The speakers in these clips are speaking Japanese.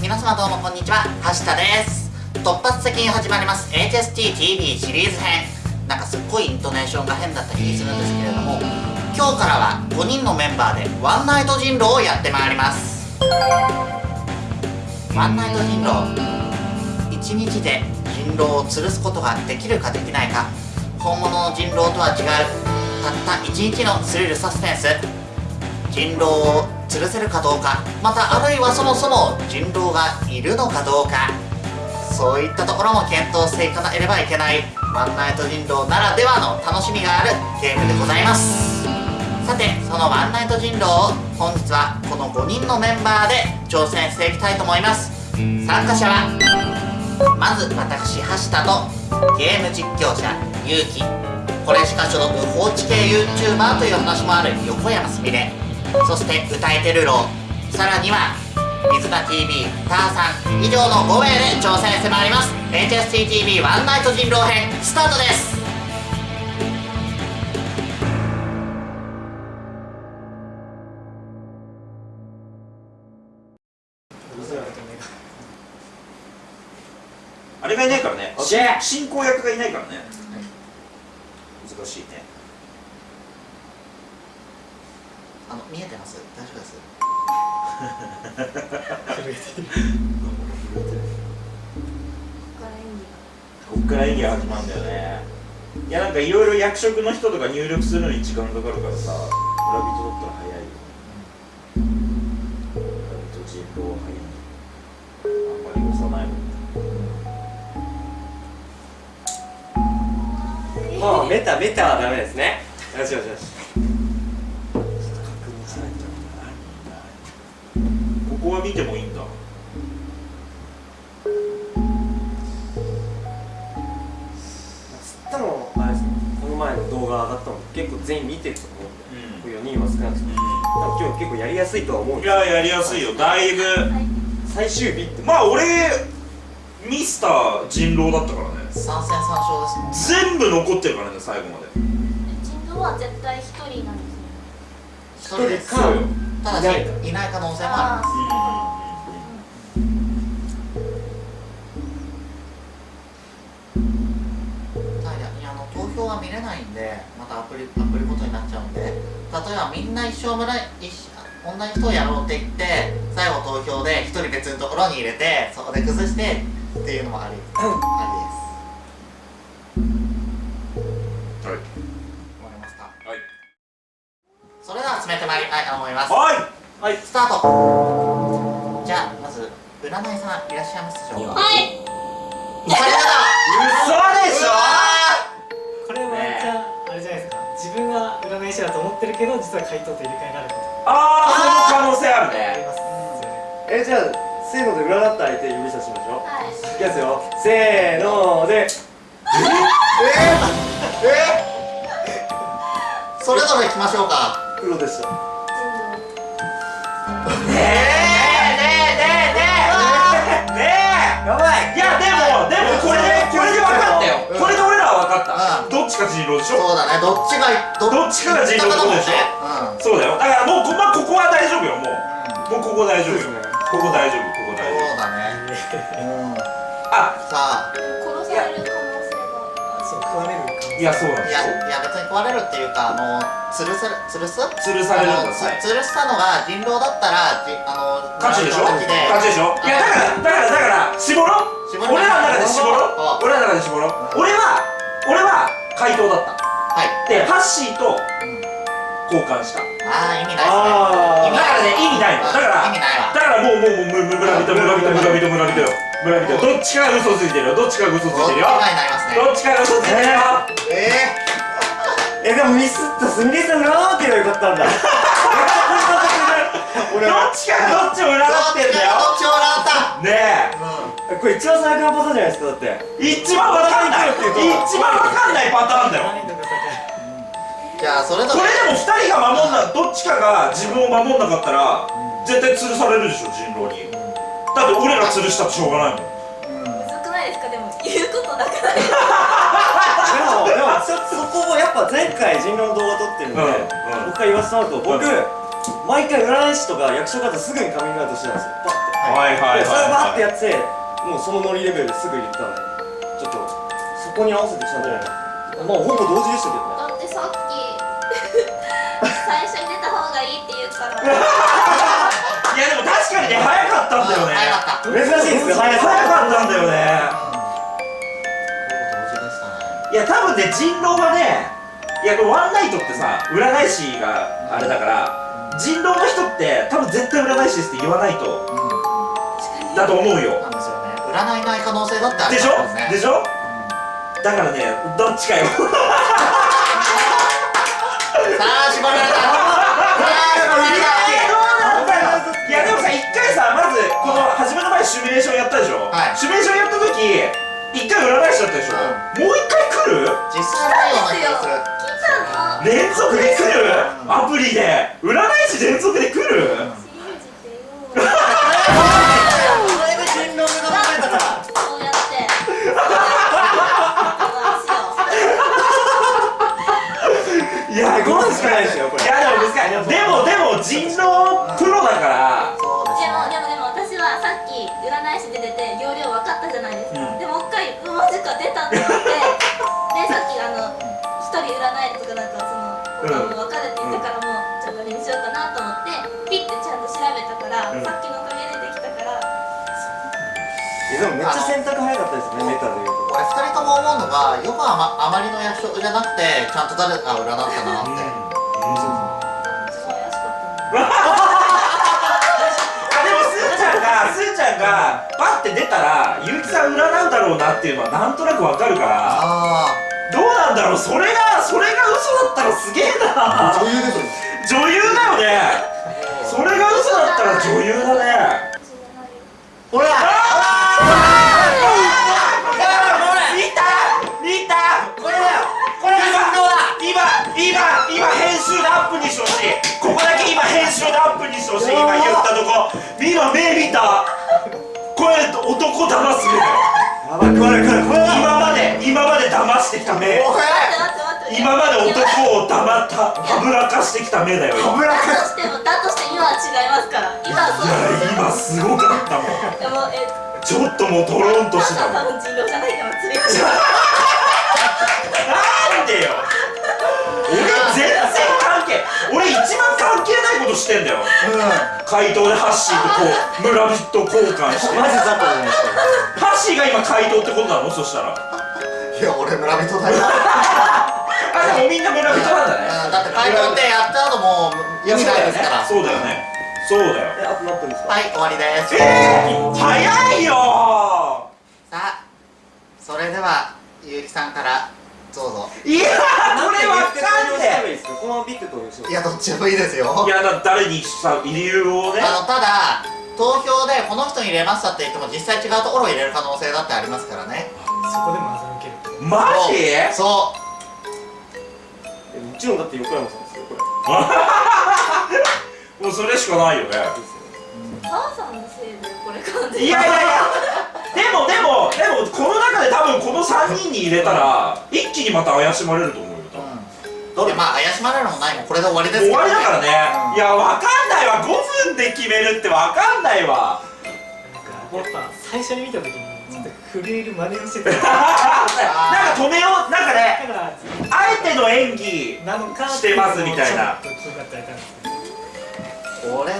皆様どうもこんにちは。はしたです。突発的に始まります。HSTTV シリーズ編。なんかすっごいイントネーションが変だった気するんですけれども今日からは5人のメンバーでワンナイト人狼をやってまいります。ワンナイト人狼。1日で人狼を吊るすことができるかできないか。本物の人狼とは違う。たった1日のスリルサスペンス。人狼を吊るせるかどうかまたあるいはそもそも人狼がいるのかどうか。そういったところも検討していかなければいけないワンナイト人狼ならではの楽しみがあるゲームでございます。さてそのワンナイト人狼を本日はこの5人のメンバーで挑戦していきたいと思います。参加者はまず私橋田とゲーム実況者ゆうき。これしか所属放置系 YouTuber という話もある横山すみれ。そして歌えてるろうさらには水田 TV ターさん以上の5名で挑戦してまいります。HSTTV ワンナイト人狼編スタートです。あれがいないからね。進行役がいないからね。難しいねあの見えてます？大丈夫です？こっから演技が。始まるんだよね。いやなんかいろいろ役職の人とか入力するのに時間かかるからさ。村人だったら早いよ村人人狼は早い。あんまり押さない。もんもうメタメタはダメですね。よしよしよしは見てもいいんだ。つったのあれですね。この前の動画上がったの結構全員見てると思うんで、う4人は少なくとも。多分今日結構やりやすいとは思うんんいですややりやすいよ。だいぶ。最終日って。まあ俺ミスター人狼だったからね。三戦三勝ですもんね。全部残ってるからね最後まで。人狼は絶対一人なんですね一人ですそうよただしいない可能性もあります投票は見れないんでまたアプリアプリごとになっちゃうんで例えばみんな一生村一緒同じ人をやろうって言って最後投票で一人別のところに入れてそこで崩してっていうのもありありですいます。はい。はい。スタート。じゃあまず占いさんいらっしゃいますでしょうか？はい。嘘でしょ？これはねえじゃああれじゃないですか。自分は占い師だと思ってるけど実は回答と入れ替えられること。ああその可能性ある。ありねます。えじゃあせーので占った相手指さしましょう。はい。いきますよ。せーので。それぞれ行きましょうか。黒でしたやばい。えいやでもでもこれでこれで分かったよ。うん。これで俺らは分かった。うん。どっちか人狼でしょそうだね。どっちがどどっちかが人狼でしょうん。そうだよ。だからもうこ,、まあ、ここは大丈夫よもう。もうここ大丈夫ここ大丈夫ここ大丈夫。そうだね。うん。あさあ。殺される可能性がそう食われる。可能性いやそうなんいですいや別に壊れるっていうかあの吊るせる吊るす？吊るされるんだ吊るしたのが人狼だったらじあの勝ちでしょ？勝ちで。しょ？いないですだからね意味ないのだからだからもうもうもう村人村人村人村人よ村人どっちかが嘘ついてるよどっちかが嘘ついてるよどっちかが嘘ついてるよええでもミスったすみれさんがーって言えばよかったんだどっちかどっちをー、占ってんだよどっちもらったねうこれ一番最悪なパターンじゃないですかだって一番わかんない一番わかんないパターンだよじゃあそれぞこれでも二人が守んなどっちかが自分を守んなかったら絶対吊るされるでしょ人狼に。だって俺ら吊るしたってしょうがないもん。うんむずくないですか？でも言うことなくない？ですでもでもそそこをやっぱ前回人狼の動画撮ってるんで、うんうん。僕から言わせてもらうと僕、うん。毎回占い師とか役所方すぐにカミングアウトしてたんですよ。パッて。はいはいはいでそれをバーってはやってもうそのノリレベルですぐ言ったんでちょっとそこに合わせてちゃんとやるまあほぼ同時でしたけどねいいやでも確かにね早かったんだよね。早かった。珍しいですよ早かったんだよね。いや多分ね人狼はねいやこれワンナイトってさ占い師があれだから人狼の人って多分絶対占い師ですって言わないとうだと思うよ。んなんですよね占いない可能性だってありでしょ？でしょ？だからねどっちかよ。さあ絞られた連続で来る？アプリで。占い師連続で来る？かったですねメタで言うと。俺二人とも思うのがよくあまあまりの役職じゃなくてちゃんと誰か占ったなって、すごい怪しかったもんあでもすーちゃんがすーちゃんがパッて出たらゆうきさん占うだろうなっていうのはなんとなくわかるからあどうなんだろうそれがそれが嘘だったらすげえな。女優ですよ女優だよね。それが嘘だったら女優だね今目見た。これ男騙す目だよやばい。これこれこれ今まで今まで騙してきた目。今まで男を黙ったはぶらかしてきた目だよ今。いだとしてもだとして今は違いますから。今はそうや今すごかったもん。でもえちょっともうトロンとしてたもん。人狼じゃないから釣りましょしてんだよ。怪盗でハッシーとこう村人と交換して。マジ雑魚じゃないですか。ハッシーが今怪盗ってことなの？そしたら。いや俺村人だよ。あでもみんな村人なんだね。うんだって怪盗ってやった後もう意味ないですから。そうだよね。そうだよ。えあと何分ですか？はい終わりです。えー、早いよさあそれではゆうきさんからどうぞいやーこれわかんねいいですか？こいやどっちでもいいですよ。えいやだ誰にさ理由をねあのただ投票でこの人に入れましたって言っても実際違うところを入れる可能性だってありますからね。そこでも欺けるマジ？そえもちろんだって横山さんですよこれ。もうそれしかないよね。母さんのせいでこれ完全にいやいやいやでもでもでもこの中で多分この3人に入れたら一気にまた怪しまれると思うよ多う、分。うん、どれまあ怪しまれるのもないもんこれで終わりです終わりだからね。ねいやわかんないわ。5分で決めるってわかんないわ。なんかやっぱ最初に見た時にちょっと震える真似をしてた。なんか止めようなんかねあえての演技なのかしてますみたいな。俺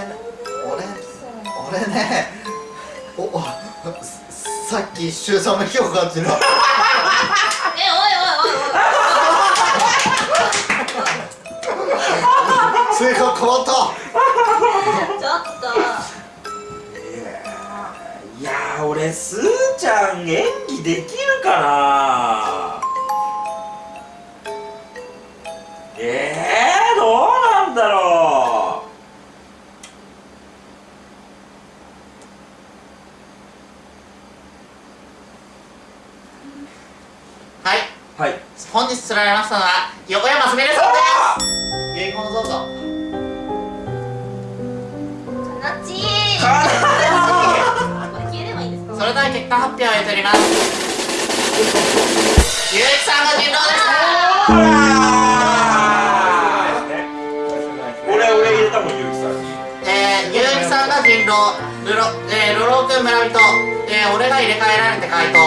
俺俺ねおおさっき周さんの火を感じたえおいおいおい性格変わった。おいちょっと。いやー俺すーちゃん演技できるかな日釣られましたのは横山すみれさんです遺言どうぞかなちかこれ消えればいそれでは結果発表を取りますゆうきさんが人狼でした俺俺入れたもんゆうきさん。にえー、ゆうきさんが人狼。えー、ロロ君村人、えー、俺が入れ替えられて回答、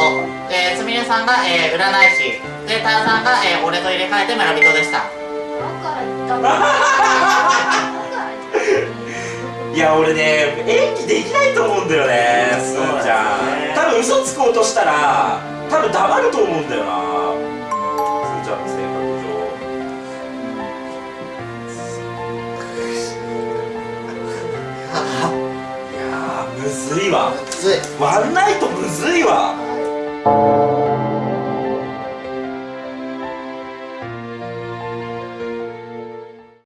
えー、すみれさんが、えー、占い師、で、ターさんが、えー、俺と入れ替えて村人でした。いや俺ね演技できないと思うんだよねすーちゃん。多分嘘つこうとしたら多分黙ると思うんだよなずい。ワンナイトむずいわ